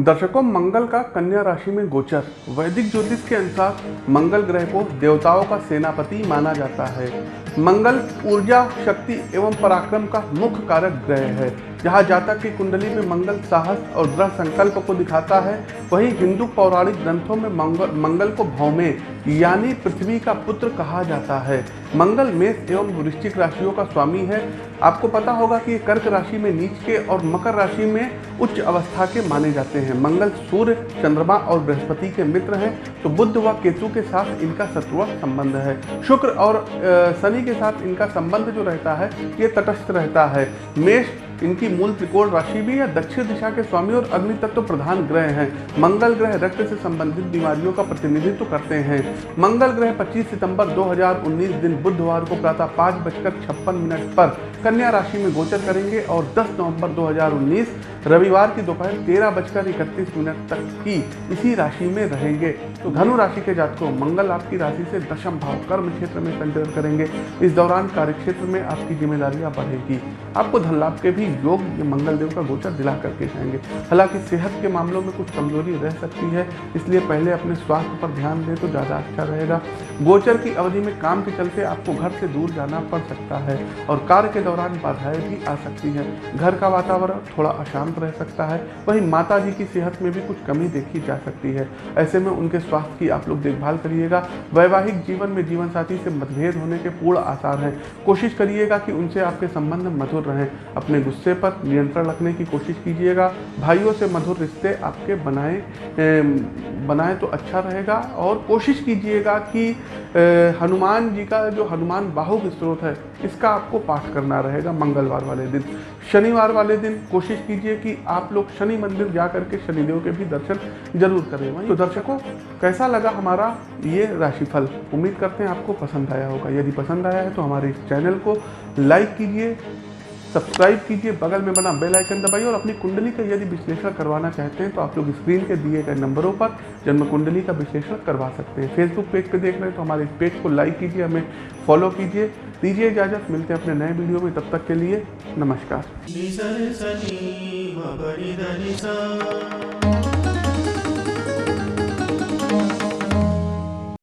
दर्शकों, मंगल का कन्या राशि में गोचर। वैदिक ज्योतिष के अनुसार मंगल ग्रह को देवताओं का सेनापति माना जाता है। मंगल ऊर्जा, शक्ति एवं पराक्रम का मुख्य कारक ग्रह है। जहाँ जातक की कुंडली में मंगल साहस और दृढ़ संकल्प को दिखाता है, वहीं हिंदू पौराणिक ग्रंथों में मंगल मंगल को भौमे, यानी पृथ्वी का पुत्र कहा जाता है। मंगल मेष एवं वृश्चिक राशियों का स्वामी है। आपको पता होगा कि कर्क राशि में नीच के और मकर राशि में उच्च अवस्था के माने जाते हैं। मंगल सूर्य, चंद्रमा और बृहस्पति के मित्र हैं तो बुद्ध व केतु के साथ इनका शत्रुआ संबंध है। शुक्र और शनि के साथ इनका संबंध जो रहता है, ये तटस्थ रहता है। मेष इनकी मूल त्रिकोण राशि भी है, दक्षिण दिशा के स्वामी और अग्नि तत्व प्रधान ग्रह हैं। मंगल ग्रह रक्त से संबंधित बीमारियों का प्रतिनिधित्व करते हैं। मंगल ग्रह 25 सितंबर 2019 दिन बुधवार को प्रातः पाँच बजकर छप्पन मिनट पर कन्या राशि में गोचर करेंगे और 10 नवंबर 2019 रविवार की दोपहर तेरह बजकर इकतीस मिनट तक की इसी राशि में रहेंगे। तो धनु राशि के जातकों, मंगल आपकी राशि से दशम भाव कर्म क्षेत्र में संचरण करेंगे। इस दौरान कार्य क्षेत्र में आपकी जिम्मेदारियाँ बढ़ेगी। आपको धन लाभ के भी योग मंगल देव का गोचर दिला करके जाएँगे। हालाँकि सेहत के मामलों में कुछ कमज़ोरी रह सकती है, इसलिए पहले अपने स्वास्थ्य पर ध्यान दें तो ज़्यादा अच्छा रहेगा। गोचर की अवधि में काम के चलते आपको घर से दूर जाना पड़ सकता है और कार्य के दौरान बाधाएँ भी आ सकती हैं। घर का वातावरण थोड़ा अशांत रह सकता है। वहीं माता जी की सेहत में भी कुछ कमी देखी जा सकती है। ऐसे में उनके स्वास्थ्य की आप लोग देखभाल करिएगा। वैवाहिक जीवन में जीवन साथी से मतभेद होने के पूर्ण आसार हैं। कोशिश करिएगा कि उनसे आपके संबंध मधुर रहें। अपने गुस्से पर नियंत्रण रखने की कोशिश कीजिएगा। भाइयों से मधुर रिश्ते आपके बनाए बनाए तो अच्छा रहेगा। और कोशिश कीजिएगा कि हनुमान जी का जो हनुमान बाहु स्त्रोत है, इसका आपको पाठ करना रहेगा मंगलवार वाले दिन। शनिवार वाले दिन कोशिश कीजिए कि आप लोग शनि मंदिर जा करके शनिदेव के भी दर्शन ज़रूर करें। वहीं तो दर्शकों, कैसा लगा हमारा ये राशिफल? उम्मीद करते हैं आपको पसंद आया होगा। यदि पसंद आया है तो हमारे इस चैनल को लाइक कीजिए सब्सक्राइब कीजिए, बगल में बना बेल आइकन दबाइए और अपनी कुंडली का यदि विश्लेषण करवाना चाहते हैं तो आप लोग स्क्रीन के दिए गए नंबरों पर जन्म कुंडली का विश्लेषण करवा सकते हैं। फेसबुक पेज पे देख रहे हैं तो हमारे इस पेज को लाइक कीजिए, हमें फॉलो कीजिए। दीजिए इजाज़त, मिलते हैं अपने नए वीडियो में। तब तक के लिए नमस्कार।